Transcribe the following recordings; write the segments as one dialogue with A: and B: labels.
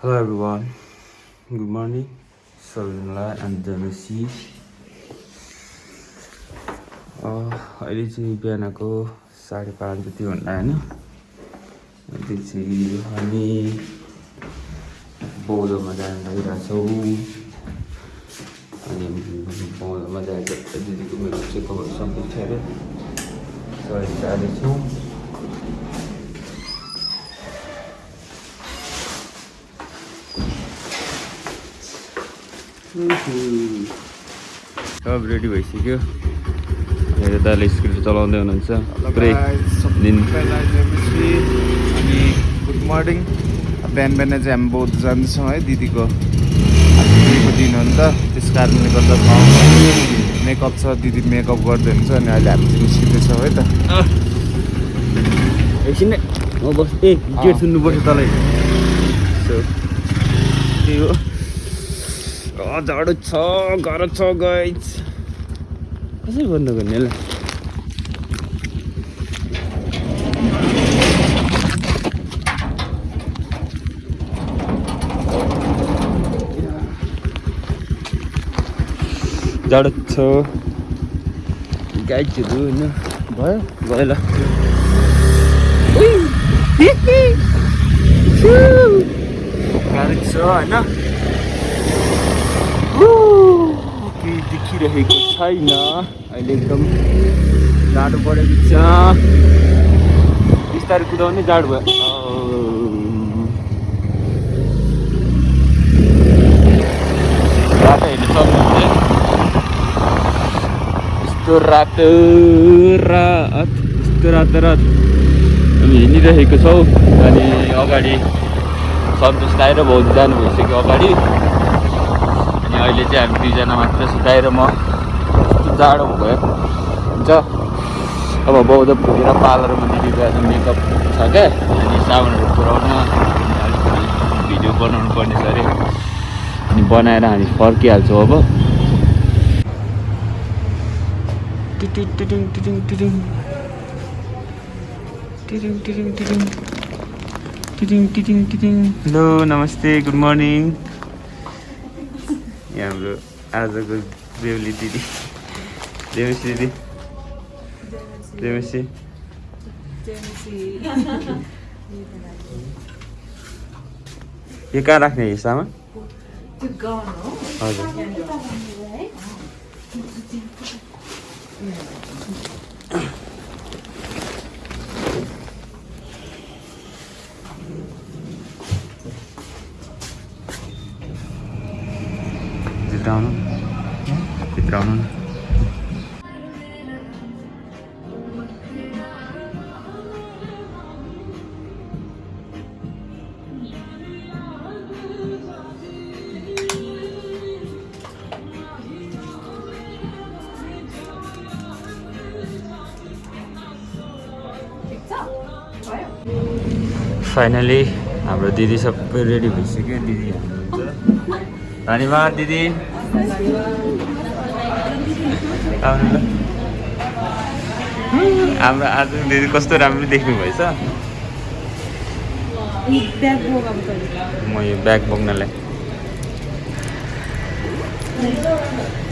A: Hello everyone, good morning, सबैजनालाई अनि जमेसी अहिले चाहिँ बिहानको साढे पाँच जति होला होइन। त्यो चाहिँ हामी बौद्धमा जान लागिरहेछौँ। अनि बौद्धमा जाएर दिदीको मेरो चाहिँ खबर सम्झिन्छ अरे सरी जाँदैछौँ सब रेडी भइसक्यो। मेरो दाले स्कुटर चलाउँदै हुनुहुन्छ।
B: अनि गुड मर्निङ बिहान बिहान चाहिँ हामी बौद्ध जाँदैछौँ है दिदीको दिदीको दिन हो नि त। त्यस कारणले गर्दा मेकअप छ दिदी मेकअप गर्दै हुन्छ अनि अहिले हामी चाहिँ निस्किँदैछौँ है त।
A: एकछिन बस ए गेट सुन्नुपर्छ तलै। सो त्यही हो। जाडो छ गाह्रो छ गाइज कसरी बन्द गर्ने ल जाडो छ। गाइजहरू होइन? भयो। भयो ल गाडी छ होइन? देखिरहेको छैन। अहिले एकदम जाडो बढेको छ। बिस्तारै कुदाउने जाडो भयो। रातो हेर्नु सक्नुहुन्छ यस्तो रातो रात यस्तो रातो रात हामी हिँडिरहेको छौँ। अनि अगाडि सन्तोष दाइ र भाउजू जानु भइसक्यो अगाडि? अनि अहिले चाहिँ हामी दुईजना मात्र सुताएर म। कस्तो जाडो भयो। हुन्छ। अब बौद्ध पुगेर पार्लरमा दिदीको आज मेकअप छ क्या अनि साबुनहरू पुऱ्याउन अलिक भिडियो बनाउनु पर्ने छ अरे। अनि बनाएर हामी फर्किहाल्छौँ अब। टिटिङ टिटिङ टिटिङ टिटिङ। टिटिङ टिटिङ टिटिङ। टिटिङ टिटिङ टिटिङ। हेलो नमस्ते गुड मर्निङ। यहाँ हाम्रो आजको बेहुली दिदी। देमेसी दिदी। देमेसी यो कहाँ राख्ने यो सामान? हजुर। फाइनली हाम्रो दिदी सबै रेडी भइसक्यो। दिदी धन्यवाद दिदी। हाम्रो आज दिदी कस्तो राम्रो देख्नु भएछ? म यो ब्याग बोक्नलाई।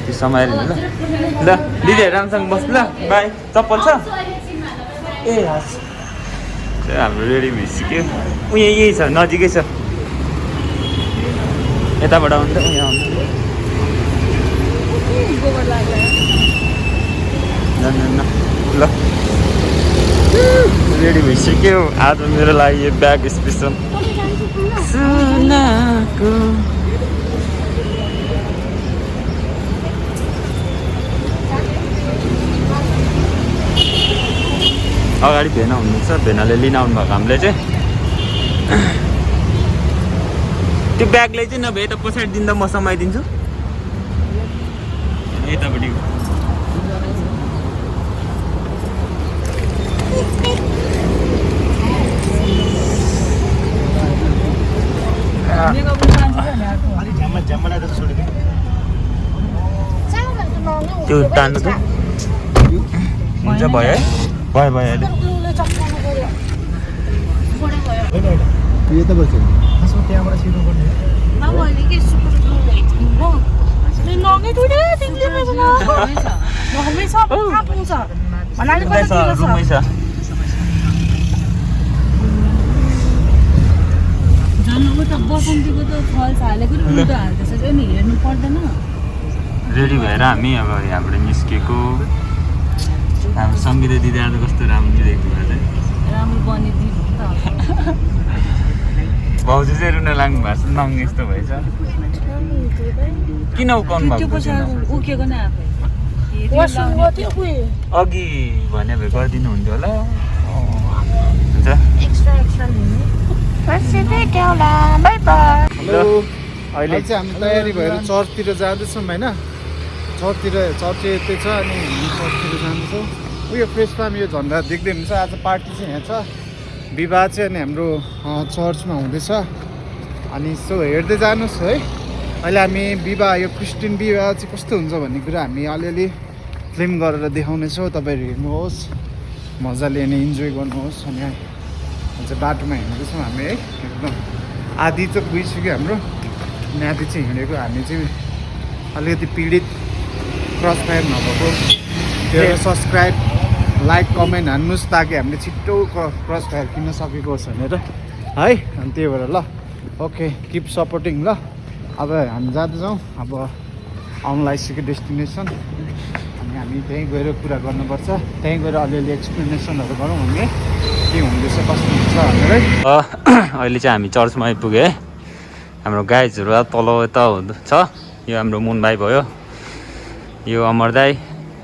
A: त्यो समय ल। दिदीहरू राम्रोसँग बस्नु ल। बाई। चप्पल छ? ए हस्। त्यो हाम्रो रेडी भइसक्यो ऊ यहाँ यही छ नजिकै छ। यताबाट आउनु त यहाँ आउनु न न न ल। रेडी भइसक्यो आज मेरो लागि यो ब्याग स्पेसल। सुनाको अगाडि भेना हुनुहुन्छ भेनाले लिन आउनुभएको हामीले चाहिँ। त्यो ब्यागलाई चाहिँ नभए यता पछाडि दिँदा म समाइदिन्छु। यतापट्टि त्यो तान्नु त। हुन्छ भयो है। भयो
C: हेर्नु अहिले
A: रेडी भएर हामी अब यहाँबाट निस्केको हाम्रो सङ्गीता दिदी आज कस्तो राम्रो देख्नु भएको छ
C: राम्रो बनिदिनु त।
A: भाउजू चाहिँ रुन लाग्नु भएको छ नङ यस्तो भएछ। किन उकाउनु
C: त्यो
A: भएको अघि भने भए गरिदिनु हुन्थ्यो होला। हुन्छ।
B: हेलो। अहिले चाहिँ हामी तयारी भएर चर्चतिर जाँदैछौँ होइन? चर्चतिर चर्च यतै छ अनि चर्चतिर जाँदैछौँ। उयो प्रेस फार्म यो झन्डा देख्दै हुनुहुन्छ। आज पार्टी चाहिँ यहाँ छ। विवाह चाहिँ अनि हाम्रो चर्चमा हुँदैछ। अनि यसो हेर्दै जानुहोस् है। अहिले हामी विवाह यो क्रिस्चियन विवाह चाहिँ कस्तो हुन्छ भन्ने कुरा हामी अलिअलि फिल्म गरेर देखाउनेछौँ। तपाईँहरू हेर्नुहोस्। मजाले अनि इन्जोय गर्नुहोस् अनि चाहिँ बाटोमा हिँड्दैछौँ हामी है। एकदम आधी चाहिँ गइसक्यो हाम्रो। अनि आधी चाहिँ हिँडेको हामी चाहिँ अलिकति पीडित क्रस फायर नभएको। त्यो सब्सक्राइब लाइक कमेन्ट हान्नुहोस् ताकि हामीले छिट्टो क्रस फायर किन्न सकेको होस् भनेर। है अनि त्यही भएर ल ओके किप सपोर्टिङ ल। अब हामी जाँदैछौँ अब आउनु लागिसक्यो डेस्टिनेसन अनि हामी त्यहीँ गएर कुरा गर्नुपर्छ। त्यहीँ गएर अलिअलि एक्सप्लेनेसनहरू गरौँ हामी। के हुँदैछ कस्तो हुन्छ भनेर।
A: अहिले चाहिँ हामी चर्चमा आइपुग्यो है हाम्रो गाइजहरू तल यता छ यो हाम्रो मुन भाइ भयो। यो अमर दाई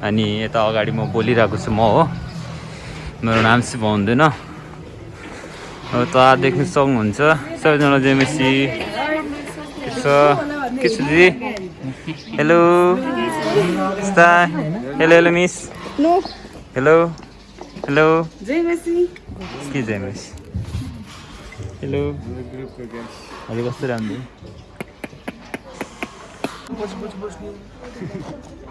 A: अनि यता अगाडि म बोलिरहेको छु म हो। मेरो नाम चाहिँ भन्दैन अब त देख्नु सक्नुहुन्छ सबैजना जेमेसी। के छ दिदी? Hello hello hello miss hello hello के जेमेस? हेलो हजुर कस्तो राम्रो?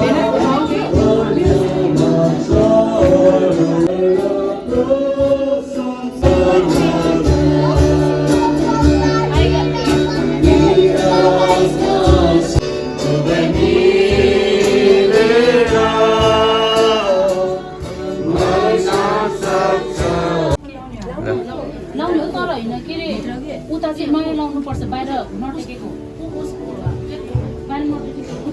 C: Benim के अरे उता चाहिँ नयाँ लाउनु पर्छ बाहिर नटेकेको। बाहिर नटेकेको।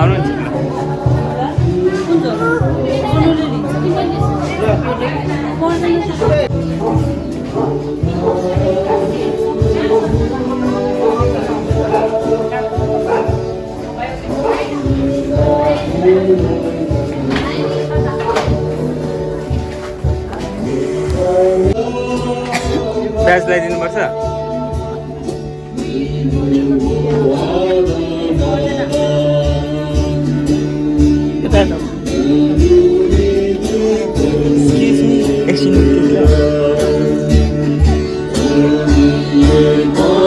C: आउनु पर्दैन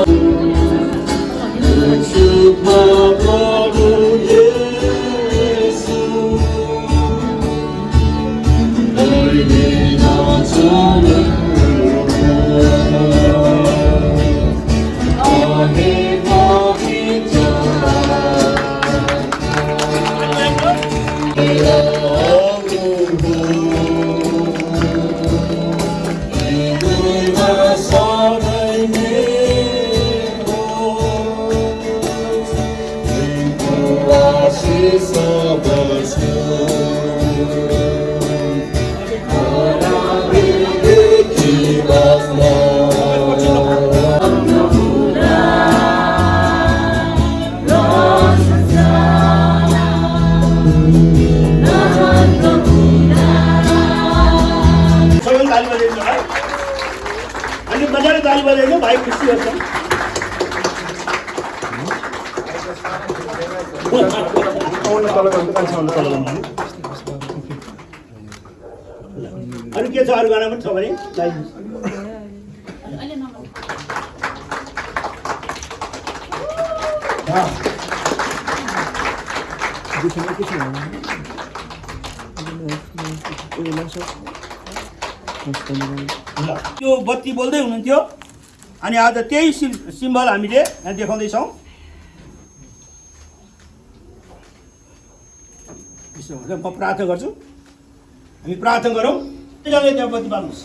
D: Lord. बजाइदिनु भाइ अनि मजाले बजाइदिनु भाइ खुसी हुन्छ अरू के छ अरू गाना पनि छ भने? ल त्यो बत्ती बोल्दै हुनुहुन्थ्यो। अनि आज त्यही सिम सिम्बल हामीले यहाँ देखाउँदैछौँ। यसो हुन्छ म प्रार्थना गर्छु। हामी प्रार्थना गरौँ। दुईजनाले त्यहाँ बत्ती बाल्नुहोस्।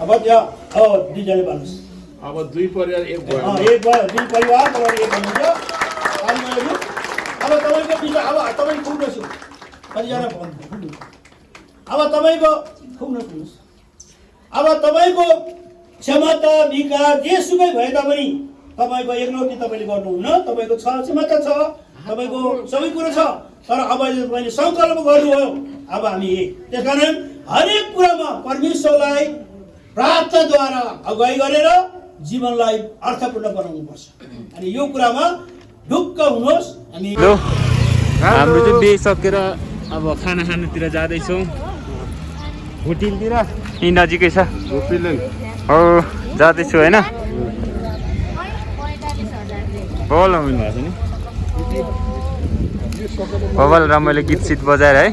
D: अब त्यहाँ हो दुईजनाले बाल्नुहोस्।
E: अब दुई परिवार एक भयो।
D: एक भयो दुई परिवार एक अब तपाईँको विषय अब तपाईँ पुग्नुहोस् कतिजना भन्नु अब तपाईँको पुग्नु पुग्नुहोस् अब तपाईँको क्षमता विकास जेसुकै भए तापनि तपाईँको एकलौटी तपाईँले गर्नुहुन्न। तपाईँको छ क्षमता छ तपाईँको सबै कुरो छ तर अब तपाईँले सङ्कल्प गर्नुभयो। अब हामी एक। त्यस कारण हरेक कुरामा परमेश्वरलाई प्रार्थनाद्वारा अगुवाई गरेर जीवनलाई अर्थपूर्ण बनाउनुपर्छ। अनि यो कुरामा ढुक्क हुनुहोस्। हामी
A: हाम्रो चाहिँ बिहे सकेर अब खाना खानुतिर जाँदैछौँ। यहीँ नजिकै छ। हो जाँदैछु होइन? बल आउनु भएको छ नि बबल रमाइलो गीत सित बजाएर है?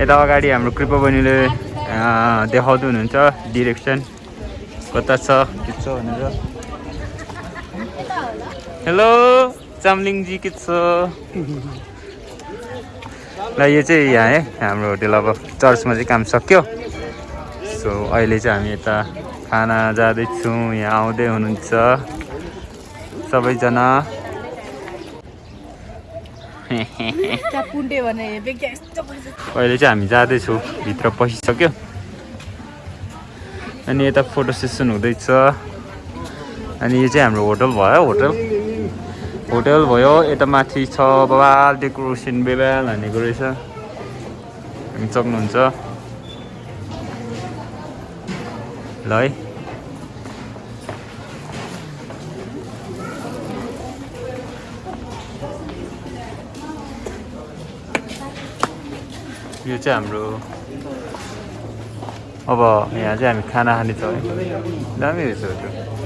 A: यता अगाडि हाम्रो कृपा बहिनीले देखाउँदै हुनुहुन्छ। डिरेक्सन कता छ के छ भनेर। हेलो चामलिङजी के छ? ल यो चाहिँ यहाँ है हाम्रो होटेल अब चर्चमा चाहिँ काम सक्यो। सो अहिले चाहिँ हामी यता खाना जाँदैछौँ यहाँ आउँदै हुनुहुन्छ। सबैजना। अहिले चाहिँ हामी जाँदैछौँ भित्र पसिसक्यो। अनि यता फोटो सेसन हुँदैछ। अनि यो चाहिँ हाम्रो होटल भयो होटल। होटल भयो यता माथि छ बबाल डेकोरेसन बेबाल हानेको रहेछ। हामी सक्नुहुन्छ। ल है यो चाहिँ हाम्रो अब यहाँ चाहिँ हामी खाना खाने छ है। दामी रहेछ त्यो।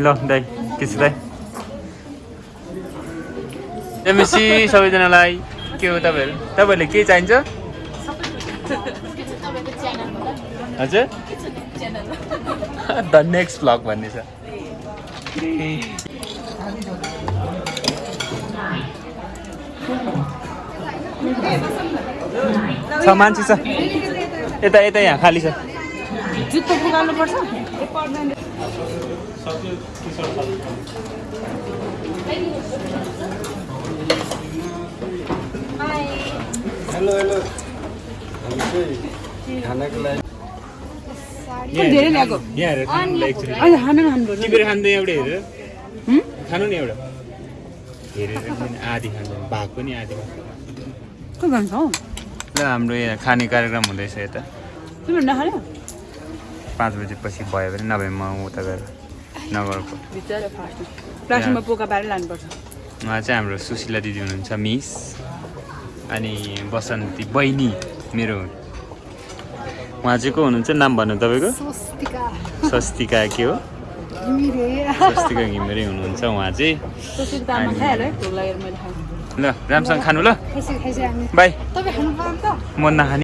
A: ल दाइ के छ दाइ एमएससी सबैजनालाई के हो तपाईँहरू तपाईँहरूले के चाहिन्छ? हजुर? द नेक्स्ट भ्लग भन्ने छ। छ मान्छे छ। यता यता यहाँ खाली छ।
C: जुत्तो
F: हेलो हेलो। हामी चाहिँ खानाको लागि
C: धेरै ल्याएको।
A: यहाँ हेरेर खानु ल एकचोटि
C: अहिले खानु खानुपर्छ
A: टिपेर खाँदै एउटा हेरेर। खानु नि एउटा। हेरेर पनि आधी खानु भाग पनि आधी भाग।
C: के भन्छ हौ?
A: ल हाम्रो यहाँ खाने कार्यक्रम हुँदैछ यता।
C: तिमीहरू नखाने
A: पाँच बजीपछि भयो भने नभए म उता गएर नगरको।
C: भित्र फास्ट प्लास्टिकमा पोका पारेर लानुपर्छ।
A: उहाँ चाहिँ हाम्रो सुशीला दिदी हुनुहुन्छ मिस। अनि बसन्ती बहिनी मेरो उहाँ चाहिँ को हुनुहुन्छ? नाम भन्नु तपाईँको? स्वस्तिका। के हो? स्वस्तिका घिमिरे हुनुहुन्छ उहाँ चाहिँ। ल राम्रोसँग खानु ल। बाई। म नखाने